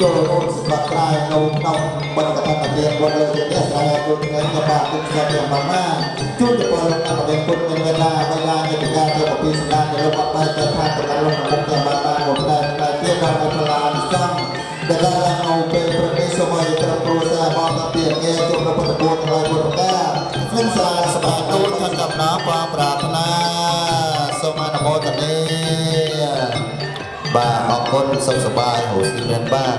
ចូលរួមសម្បត្តិក្រែនៅក្នុងបន្តកតាជាគាត់លើជាអ្នកស្រ័យគុណថ្ងៃក៏បាទគុណស្រាប់យ៉ាងម៉ាម៉ាជួយទៅពលកម្មវិធីគុណមានវេលាវេលានៃការទៅពីសម្ដេចរបស់បាត់បែកតែថាកម្លាំងរបស់តែបាត់បានមកតែតែទៀតបានមកផ្លានសំដែលឡើងនៅពេលប្រទេសសម័យត្រឹមគ្រួសារបងតាពីងារជុំនៅបន្តកតាជាគាត់ការនិងសាស្ត្រាទូតខាងកំណើបប្រាថ្នាសូមអនុមោទនា បាទអរគុណសុខសប្បាយហូរស៊ីមែនបាទ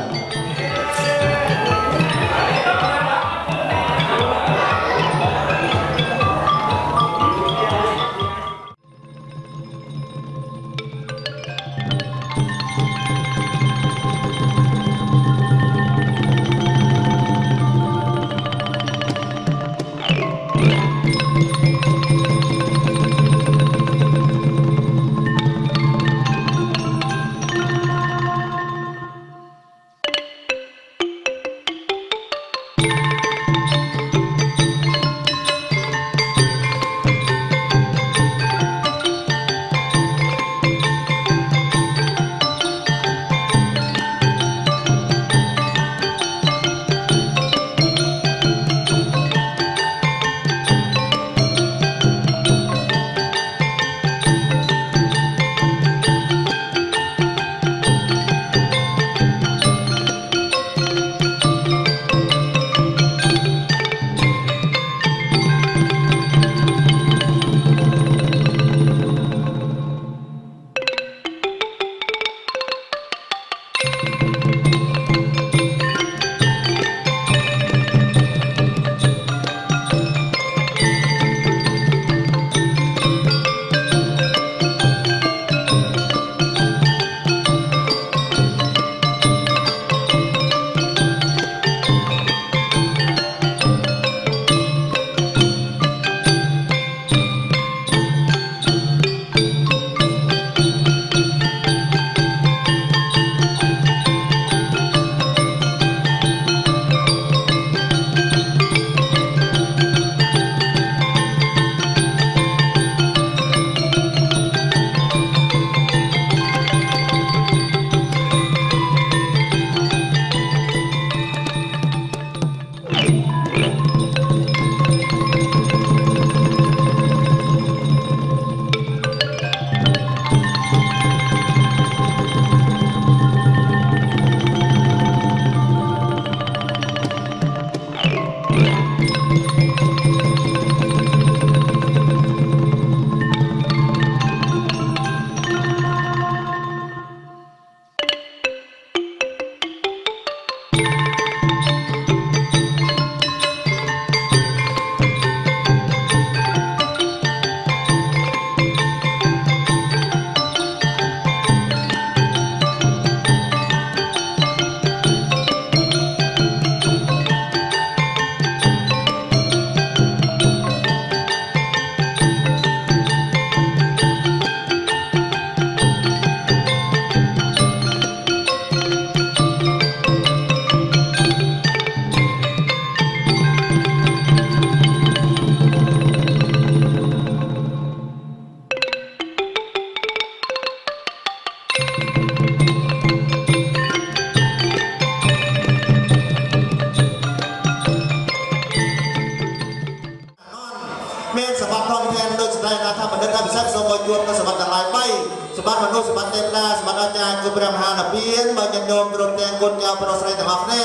សម្បត្តិមនុស្សសម្បត្តិទេវតាសម្បត្តិអាចារ្យគឺព្រះមហានិព្វានបើញញោមគ្រប់ទាំងគុណចៅប្រុសស្រីទាំងអស់គ្នា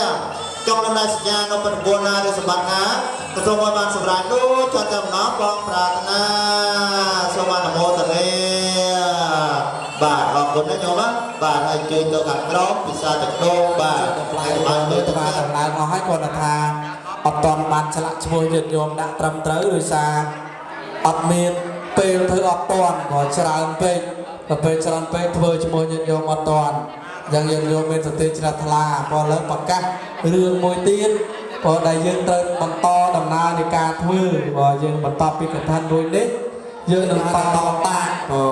ចង់ដំណើរសញ្ញានៅប្រពន្ធណាឬសម្បត្តិណាក៏សូមឲ្យបានសម្រេចដូចចត់តែម្ដងបងប្រាថ្នាសូមអនុមោទនាបាទអរគុណណាញោមណាបាទហើយជួយទៅខាងក្រោមពិសាទឹកដោបាទផ្លែហើយបាបាននលើលើទៅទៅបានខាងដំឡើងអស់ហើយគាត់ថាអត់តន់បានឆ្លាក់ឈ្មោះញាតិញោមដាក់ត្រឹមត្រូវដោយសារអត់មានពេលធ្វើអត់តន់ក៏ច្រើនពេក ទៅពេលច្រើនពេកធ្វើឈ្មោះញាតិញោមអត់តន់យ៉ាងយើងញោមមានសតិជ្រះថ្លាក៏លើប្រកាសរឿងមួយទៀតក៏ដែលយើងត្រូវបន្តដំណើរនៃការធ្វើក៏យើងបន្តពីកថារួចនេះយើងនឹងបន្តតាក៏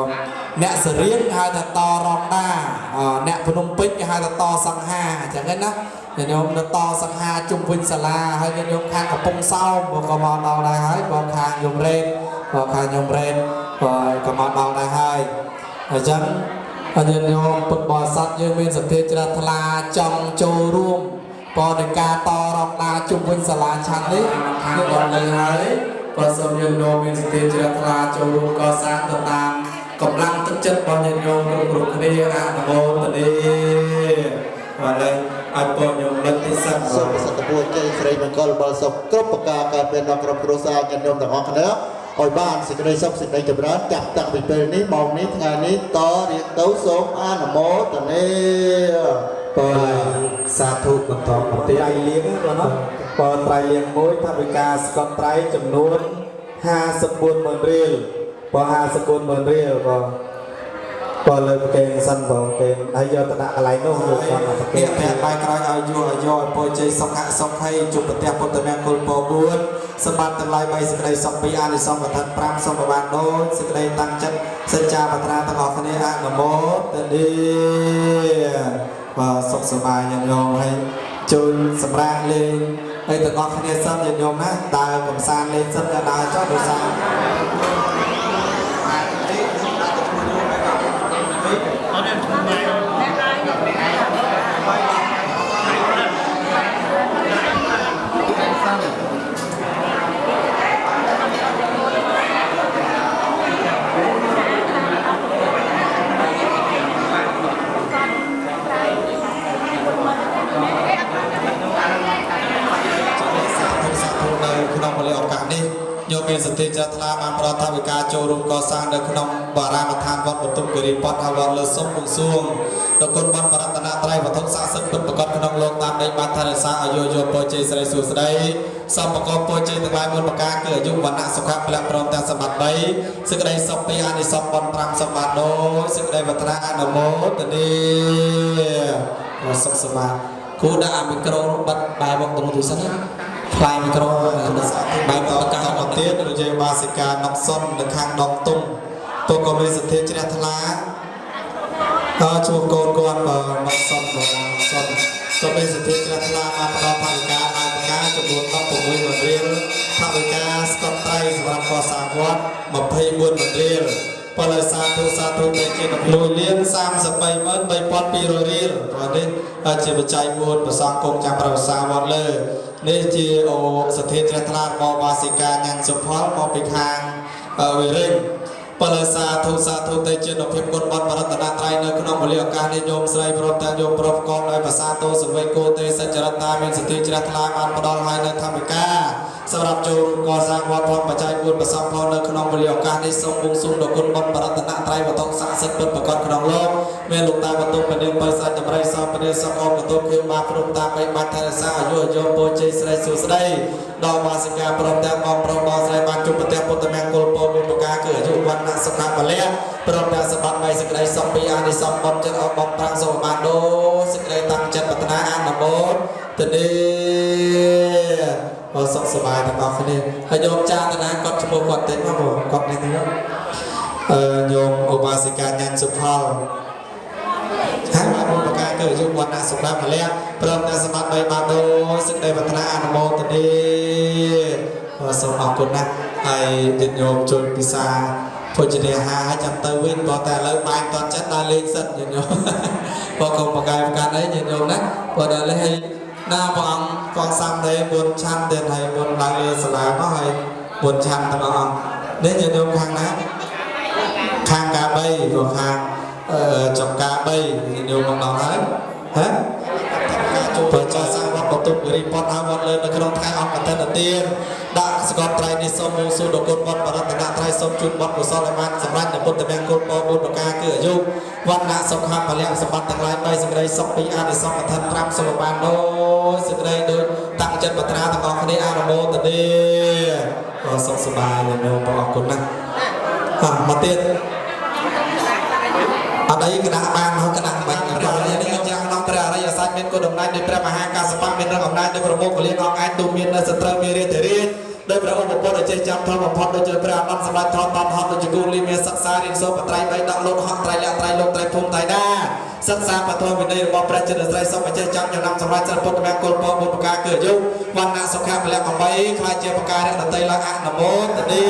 អ្នកសរៀងហៅថាតរងដាអអ្នកភ្នំពេញគេហៅថាតសង្ហាអញ្ចឹងណាញាតិញោមនៅតសង្ហាជុំវិញសាលាហើយញាតិញោមខាងកំពង់សោមក៏មកដល់ដែរហើយបងខាងយមរេតក៏ខាងយមរេតក៏ក៏មកដល់ដែរហើយ អញ្ចឹងញាតិញោមពុទ្ធបរិស័ទយើងមានសទ្ធាជ្រះថ្លាចង់ចូលរួមបរិការតរងដាជុំវិញសាលាឆាន់នេះខាងដល់នៅហើយក៏សូមយើងនោមមានសទ្ធាជ្រះថ្លាចូលរួមកសាងទៅតាមកម្លាំងទឹកចិត្តរបស់ញាតិញោមគ្រប់គ្រប់គ្នាអនុមោទនាបាទហើយឲ្យបងញោមលិទ្ធិសិទ្ធសូមប្រសិទ្ធពរជ័យស្រីមង្គលបលសុខគ្រប់ប្រការកើតមានដល់គ្រប់គ្រួសារញាតិញោមទាំងអស់គ្នា ឲ្យបានសេចក្តីសុខសេចក្តីចម្រើនចាប់តាំងពីពេលនេះម៉ោងនេះថ្ងៃនេះតរៀងទៅសូមអនុមោទនាបាទសាធុបន្តមកទៀតត្រៃលៀងបងណាបងត្រៃលៀងមួយថាវិការស្កត់ត្រៃចំនួន54ម៉ឺនរៀលបង54ម៉ឺនរៀលបងបងលើប្រកេងសិនបងកេងហើយយកទៅដាក់កន្លែងនោះយកគាត់មកប្រកេងពាក់បាយក្រោយឲ្យយកឲ្យយកឲ្យពរជ័យសុខៈសុខ័យជួបប្រទេសពុទ្ធមង្គលពរ4 សម្បត្តិទាំងឡាយ3សេចក្តីសុខពីអានិសង្សកថា5សូមបានដូចសេចក្តីតាំងចិត្តសច្ចាបត្រាទាំងអស់គ្នាអនុមោទនាបាទសុខសប្បាយញាតិញោមហើយចូលសម្រាប់លេងហើយទាំងអស់គ្នាសិនញាតិញោមណាដើរកំសាន្តលេងសិនក៏ដើរចុះដោយសារ មានសតិជ្រះថ្លាបានប្រថាវិការចូលរួមកសាងនៅក្នុងបារាមដ្ឋានវត្តបន្ទុំគិរីពតហើយវត្តលើសុំពងសួងដល់គុណបនបរតនត្រ័យវត្ថុស័ក្តិសិទ្ធិពិតប្រកបក្នុងលោកតាមដីបានថែរក្សាឲ្យយោយោពរជ័យស្រីសួស្ដីសំប្រកបពរជ័យទាំងឡាយមុនប្រការគឺអាយុវណ្ណៈសុខៈពលៈព្រមទាំងសម្បត្តិ3សេចក្តីសុខពីអានិសង្សបន5សម្បត្តិដោយសេចក្តីវឌ្ឍនាអនុមោទនីសុខសប្បាយគូដាក់អាមីក្រូបិទបែរមកទៅទូសិនណា ផ្លែមីក្រូបែបបកកាមកទៀតរយេបាសិកាណុកសុននៅខាងដងទុំពុកក៏មានសទ្ធាជ្រះថ្លាក៏ជួបកូនគាត់បើណុកសុនបើណុកសុនក៏មានសទ្ធាជ្រះថ្លាបានផ្ដល់ផាវិកាអាយបកាចំនួន16ម៉ឺនរៀលផាវិកាស្កត់ត្រៃសម្រាប់កសាងវត្ត24ម៉ឺនរៀល បលសាធុសាធុនៃជា1លាន33ម៉ឺន3200រៀលព្រោះនេះជាបច្ច័យ4ប្រសងគង់ចាំប្រវសាវត្តលើនេះជាអូសទ្ធាជ្រះថ្លារបស់បាសិកាញ៉ាំងសុផលមកពីខាងអឺវិរិញពលសាធុសាធុទេជានុភាពគុណបនបរតនត្រ័យនៅក្នុងវេលាឱកាសនេះញោមស្រីព្រមទាំងញោមប្រុសកងដោយភាសាទោសវេគោទេសច្ចរតាមានសទ្ធាជ្រះថ្លាបានផ្ដល់ឲ្យនៅធម្មកា សម្រាប់ចូលរួមកសាងវត្តផងបច្ច័យ4ប្រសំផងនៅក្នុងវេលាឱកាសនេះសូមបួងសួងដល់គុណបនបរតនត្រ័យវត្ថុស័ក្តិសិទ្ធិពិតប្រកបក្នុងលោកមានលោកតាវតុពនាងបើសាច់តម្រៃសពនាងសកអមកតុគឺបានព្រមតាមបីបាច់ថែរក្សាអាយុអាយុពរជ័យស្រីសួស្ដីដល់វាសិកាព្រមទាំងបងប្រុសបងស្រីបានជួបប្រទេសពុទ្ធមង្គលពរមួយប្រការគឺអាយុវណ្ណៈសុខៈពលៈព្រមទាំងសម្បត្តិបីសេចក្តីសុខពីអានិសង្សបុត្រចិត្តអបបងប្រាំងសូមបានដូចសេចក្តីតាំងចិត្តប្រាថ្នាអនុមោទនីអរ សុខសប្បាយទាំងអស់គ្នាហើយញោមចាតនាគាត់ឈ្មោះគាត់តិចមកបងគាត់នេះទៅអឺញោមឧបាសិកាញ៉ាន់សុផលហើយបានបុព្វការគឺយុវណៈសម្រាប់ពលៈព្រមទាំងសម្បត្តិបីបានដោយសេចក្តីវឌ្ឍនាអនុមោទនីអរសូមអរគុណណាស់ហើយញាតិញោមជួយពិសាភោជនាហារឲ្យចាំទៅវិញព្រោះតែឥឡូវបាយតន់ចិត្តដើរលេងសិនញាតិញោមបើកុំបកាយប្រកាន់អីញាតិញោមណាព្រោះដល់លេងហើយ ណាព្រះអង្គកងសាំដែរមុនឆាន់ទៀតហើយមុនឡើងលើសាលាមកហើយមុនឆាន់ទាំងអស់អង្គនេះញាតិញោមខាងណាខាងកា3ព្រោះខាងអឺចំការ3ញោមមកដល់ហើយហ៎ ចូលចាសាងវត្តបន្ទប់គិរីពតហើយវត្តលើនៅក្នុងថ្ងៃអង្គកឋិនទានដាក់សកលត្រៃនេះសូមមកสู่ដគុណវត្តបរតនត្រៃសូមជូនវត្តកុសលឲ្យបានសម្រេចនៅពុទ្ធមង្គលពរបុត្រការគឺអាយុវណ្ណៈសុខៈពលៈសម្បត្តិទាំងឡាយ3សេចក្តីសុខពីអានិសង្សកឋិន5សូមបានដោយសេចក្តីដូចតាំងចិត្តបត្រាទាំងអស់គ្នាអនុមោទនាអរសុខសប្បាយញោមបងអរគុណណាស់អ่ะមកទៀតអត់អីគណៈបានហៅគណៈបាច់ព្រះ យសច្ចមានគុណដំណែងដោយព្រះមហាកាសបៈមានរឹងអំណាចដោយប្រមុខកលៀនអង្គអាចទូមាននៅសត្រូវមានរាជធារាជដោយព្រះឧបពុទ្ធអចេះចាំធម៌បំផុតដូចជាព្រះអនន្តសម្រាប់ធម៌តនហត់ដូចជាគូលីមានសិក្សារៀនសូត្របត្រៃបីដាក់លោកហត់ត្រៃលក្ខត្រៃលោកត្រៃភូមិត្រៃដាសិក្សាបទវិន័យរបស់ព្រះចិនស្រីសូមអចេះចាំចំណាំសម្រាប់សិលពុទ្ធមង្គលពរបុព្វការគឺអាយុវណ្ណៈសុខៈពលៈ8ខ្លាចជាបការៈដតីឡើងអនុមោទនី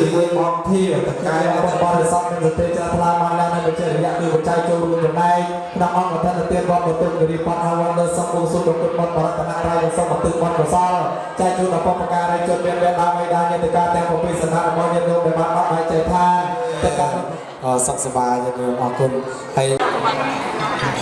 ជាមួយបងធាតកាយរបស់បរិស័ទនិងសតិចាថ្លាបានឡើងនៅបច្ចេករយៈគឺបច្ច័យចូលរួមចំណែកក្នុងអង្គកថាទានវត្តបន្ទុកគិរីបតអវនៅសំពុសុទ្ធគុណបតបរតនត្រ័យនិងសូមបន្ទុកបតកុសលចែកជូនដល់បុព្វការីជនមានវេដាមេដាញាតិកាទាំងប្រពិសនារបស់ញាតិញោមដែលបានអត់ដៃចែកឋានតែកាត់អសុខសប្បាយញោមអរគុណហើយ Thank you.